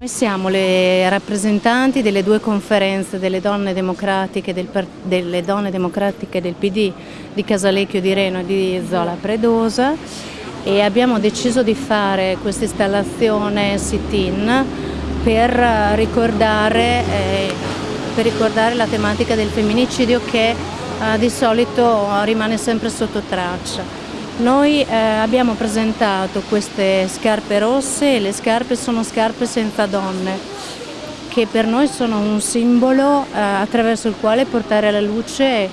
Noi siamo le rappresentanti delle due conferenze delle donne democratiche del, delle donne democratiche del PD di Casalecchio di Reno e di Zola Predosa e abbiamo deciso di fare questa installazione sit-in per ricordare, eh, per ricordare la tematica del femminicidio che eh, di solito rimane sempre sotto traccia. Noi eh, abbiamo presentato queste scarpe rosse e le scarpe sono scarpe senza donne, che per noi sono un simbolo eh, attraverso il quale portare alla luce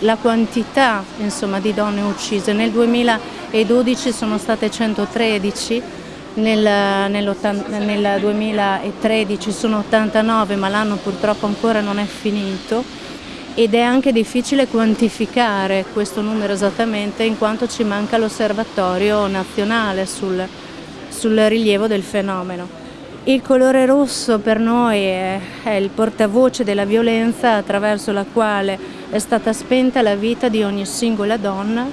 la quantità insomma, di donne uccise. Nel 2012 sono state 113, nel, nel 2013 sono 89, ma l'anno purtroppo ancora non è finito ed è anche difficile quantificare questo numero esattamente in quanto ci manca l'osservatorio nazionale sul, sul, rilievo del fenomeno. Il colore rosso per noi è, è il portavoce della violenza attraverso la quale è stata spenta la vita di ogni singola donna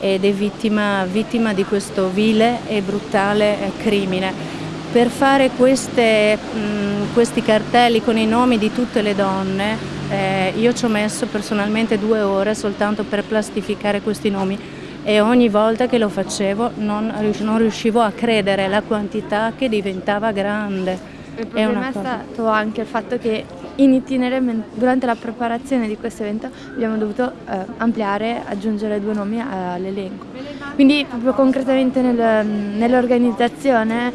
ed è vittima, vittima di questo vile e brutale crimine. Per fare queste, mh, questi cartelli con i nomi di tutte le donne eh, io ci ho messo personalmente due ore soltanto per plastificare questi nomi e ogni volta che lo facevo non, non riuscivo a credere la quantità che diventava grande. Il problema è, è stato anche il fatto che in itinere, durante la preparazione di questo evento abbiamo dovuto eh, ampliare, aggiungere due nomi all'elenco. Quindi proprio concretamente nel, nell'organizzazione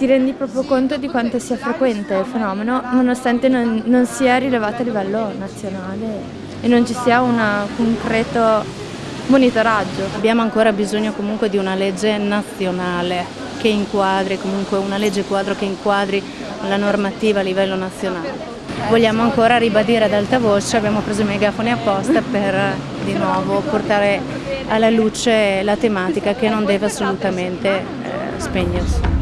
ti rendi proprio conto di quanto sia frequente il fenomeno nonostante non, non sia rilevato a livello nazionale e non ci sia un concreto monitoraggio. Abbiamo ancora bisogno comunque di una legge nazionale che inquadri, comunque una legge quadro che inquadri la normativa a livello nazionale. Vogliamo ancora ribadire ad alta voce, abbiamo preso i megafoni apposta per di nuovo portare alla luce la tematica che non deve assolutamente eh, spegnersi.